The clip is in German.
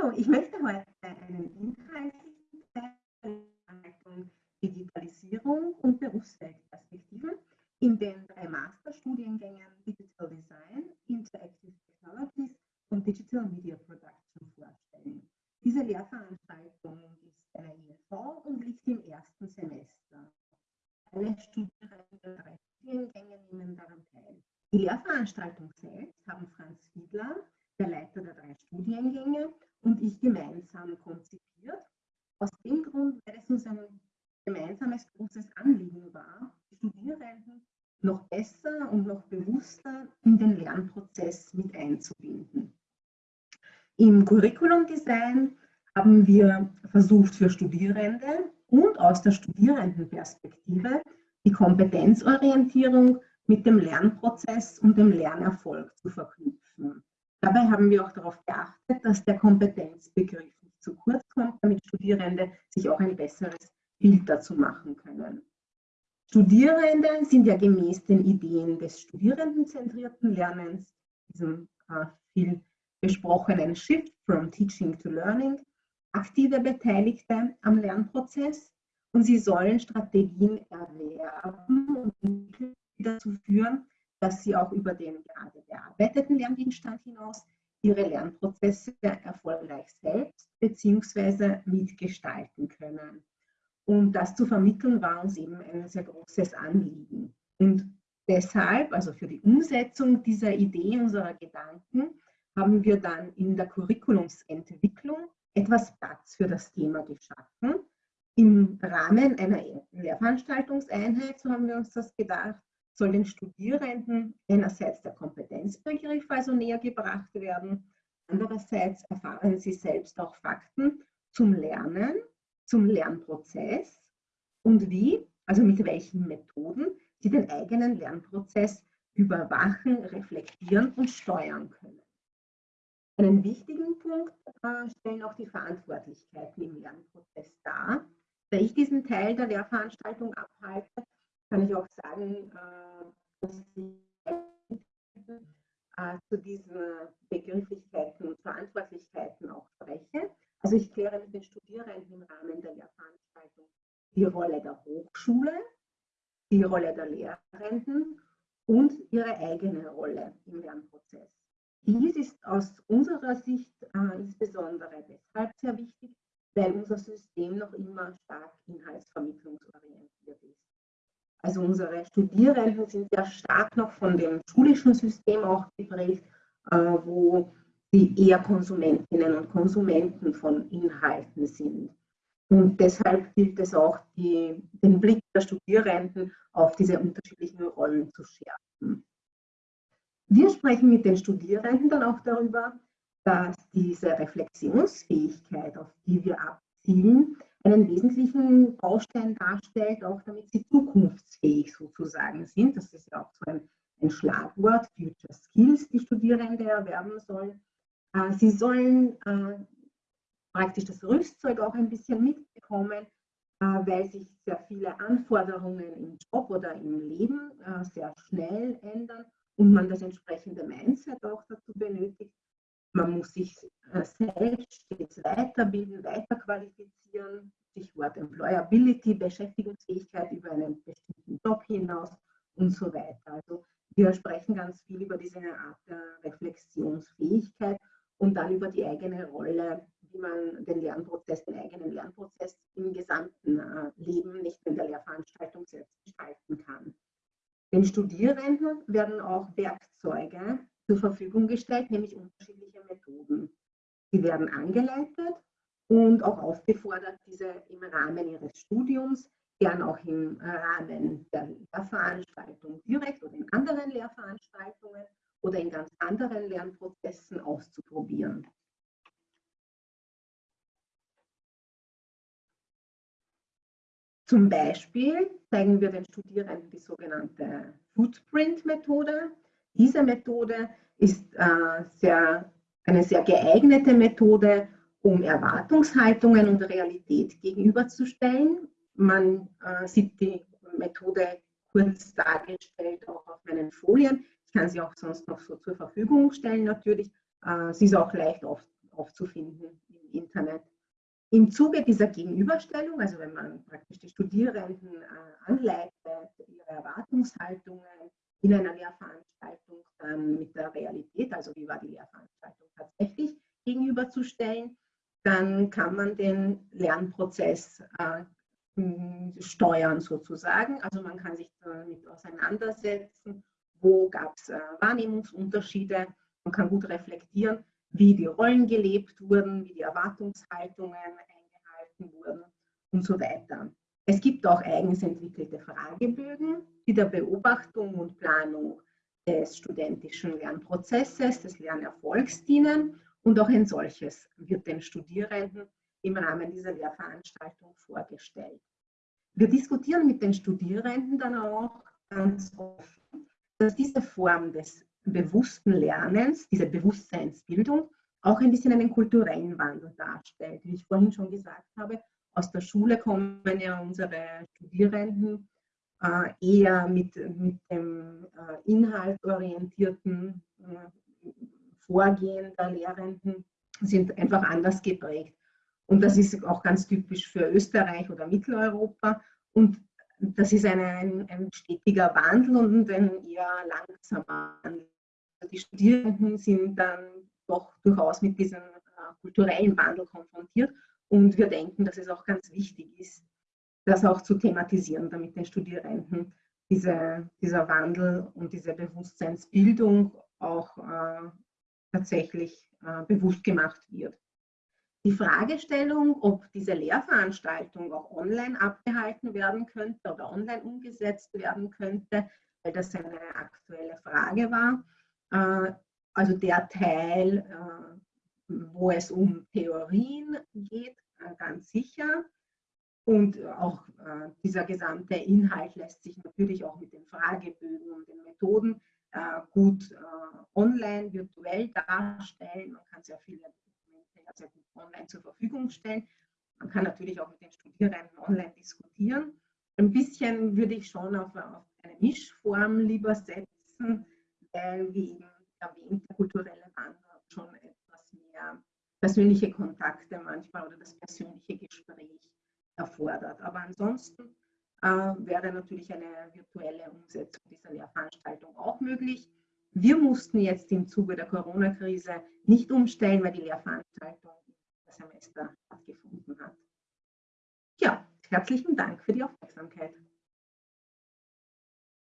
So, ich möchte heute einen inhaltlichen Teil Digitalisierung und Berufsfeldperspektiven in den drei Masterstudiengängen Digital Design, Interactive Technologies und Digital Media Production vorstellen. Diese Lehrveranstaltung ist eine INV und liegt im ersten Semester. Alle Studierenden der drei Studiengänge nehmen daran teil. Die Lehrveranstaltung selbst haben Franz Fiedler, der Leiter der drei Studiengänge, und ich gemeinsam konzipiert. Aus dem Grund, weil es uns ein gemeinsames großes Anliegen war, die Studierenden noch besser und noch bewusster in den Lernprozess mit einzubinden. Im Curriculum-Design haben wir versucht, für Studierende und aus der Studierendenperspektive die Kompetenzorientierung mit dem Lernprozess und dem Lernerfolg zu verknüpfen. Dabei haben wir auch darauf geachtet, dass der Kompetenzbegriff nicht zu kurz kommt, damit Studierende sich auch ein besseres Bild dazu machen können. Studierende sind ja gemäß den Ideen des studierendenzentrierten Lernens, diesem äh, viel besprochenen Shift from Teaching to Learning, aktive Beteiligte am Lernprozess und sie sollen Strategien erwerben und dazu führen, dass sie auch über den gerade bearbeiteten Lerngegenstand hinaus ihre Lernprozesse erfolgreich selbst bzw. mitgestalten können. Und das zu vermitteln war uns eben ein sehr großes Anliegen. Und deshalb, also für die Umsetzung dieser Idee, unserer Gedanken, haben wir dann in der Curriculumsentwicklung etwas Platz für das Thema geschaffen. Im Rahmen einer Lehrveranstaltungseinheit, so haben wir uns das gedacht, soll den Studierenden einerseits der Kompetenzbegriff also näher gebracht werden, andererseits erfahren sie selbst auch Fakten zum Lernen, zum Lernprozess und wie, also mit welchen Methoden sie den eigenen Lernprozess überwachen, reflektieren und steuern können. Einen wichtigen Punkt äh, stellen auch die Verantwortlichkeiten im Lernprozess dar. Da ich diesen Teil der Lehrveranstaltung abhalte, kann ich auch sagen, äh, dass ich äh, zu diesen Begrifflichkeiten und Verantwortlichkeiten auch spreche. Also ich kläre mit den Studierenden im Rahmen der Lehrveranstaltung die Rolle der Hochschule, die Rolle der Lehrenden und ihre eigene Rolle im Lernprozess. Dies ist aus unserer Sicht äh, insbesondere deshalb sehr wichtig, weil unser System noch immer stark inhaltsvermittlungsorientiert ist. Also unsere Studierenden sind sehr stark noch von dem schulischen System auch geprägt, äh, wo sie eher Konsumentinnen und Konsumenten von Inhalten sind. Und deshalb gilt es auch, die, den Blick der Studierenden auf diese unterschiedlichen Rollen zu schärfen. Wir sprechen mit den Studierenden dann auch darüber, dass diese Reflexionsfähigkeit, auf die wir abzielen, einen wesentlichen Baustein darstellt, auch damit sie zukunftsfähig sozusagen sind. Das ist ja auch so ein, ein Schlagwort, Future Skills, die Studierende erwerben sollen. Äh, sie sollen äh, praktisch das Rüstzeug auch ein bisschen mitbekommen, äh, weil sich sehr viele Anforderungen im Job oder im Leben sehr schnell ändern und man das entsprechende Mindset auch dazu benötigt. Man muss sich selbst stets weiterbilden, weiterqualifizieren, Stichwort Employability, Beschäftigungsfähigkeit über einen bestimmten Job hinaus und so weiter. Also wir sprechen ganz viel über diese Art der Reflexionsfähigkeit und dann über die eigene Rolle, wie man den Lernprozess, den eigenen Lernprozess im gesamten äh, Leben, nicht in der Lehrveranstaltung selbst gestalten kann. Den Studierenden werden auch Werkzeuge zur Verfügung gestellt, nämlich unterschiedliche Methoden. Sie werden angeleitet und auch aufgefordert, diese im Rahmen ihres Studiums, gern auch im Rahmen der Lehrveranstaltung direkt oder in anderen Lehrveranstaltungen oder in ganz anderen Lernprozessen auszuprobieren. Zum Beispiel zeigen wir den Studierenden die sogenannte Footprint-Methode. Diese Methode ist äh, sehr, eine sehr geeignete Methode, um Erwartungshaltungen und Realität gegenüberzustellen. Man äh, sieht die Methode kurz dargestellt auch auf meinen Folien. Ich kann sie auch sonst noch so zur Verfügung stellen natürlich. Äh, sie ist auch leicht auf, aufzufinden Internet. Im Zuge dieser Gegenüberstellung, also wenn man praktisch die Studierenden äh, anleitet, ihre Erwartungshaltungen in einer Lehrveranstaltung dann mit der Realität, also wie war die Lehrveranstaltung tatsächlich, gegenüberzustellen, dann kann man den Lernprozess äh, steuern sozusagen. Also man kann sich damit auseinandersetzen, wo gab es äh, Wahrnehmungsunterschiede, man kann gut reflektieren, wie die Rollen gelebt wurden, wie die Erwartungshaltungen eingehalten wurden und so weiter. Es gibt auch eigens entwickelte Fragebögen, die der Beobachtung und Planung des studentischen Lernprozesses, des Lernerfolgs dienen und auch ein solches wird den Studierenden im Rahmen dieser Lehrveranstaltung vorgestellt. Wir diskutieren mit den Studierenden dann auch ganz offen, dass diese Form des bewussten Lernens, diese Bewusstseinsbildung, auch ein bisschen einen kulturellen Wandel darstellt. Wie ich vorhin schon gesagt habe, aus der Schule kommen ja unsere Studierenden äh, eher mit, mit dem äh, inhaltorientierten äh, Vorgehen der Lehrenden, sind einfach anders geprägt. Und das ist auch ganz typisch für Österreich oder Mitteleuropa. Und das ist eine, ein, ein stetiger Wandel und ein eher langsamer Wandel. Die Studierenden sind dann doch durchaus mit diesem äh, kulturellen Wandel konfrontiert und wir denken, dass es auch ganz wichtig ist, das auch zu thematisieren, damit den Studierenden diese, dieser Wandel und diese Bewusstseinsbildung auch äh, tatsächlich äh, bewusst gemacht wird. Die Fragestellung, ob diese Lehrveranstaltung auch online abgehalten werden könnte oder online umgesetzt werden könnte, weil das eine aktuelle Frage war. Äh, also der Teil, äh, wo es um Theorien geht, äh, ganz sicher. Und auch dieser gesamte Inhalt lässt sich natürlich auch mit den Fragebögen und den Methoden gut online, virtuell darstellen. Man kann sehr viele online zur Verfügung stellen. Man kann natürlich auch mit den Studierenden online diskutieren. Ein bisschen würde ich schon auf, auf eine Mischform lieber setzen, weil, wie eben erwähnt, der kulturelle Wandel schon etwas mehr persönliche Kontakte manchmal oder das persönliche Gespräch erfordert. Aber ansonsten äh, wäre natürlich eine virtuelle Umsetzung dieser Lehrveranstaltung auch möglich. Wir mussten jetzt im Zuge der Corona-Krise nicht umstellen, weil die Lehrveranstaltung Semester stattgefunden hat. Ja, herzlichen Dank für die Aufmerksamkeit.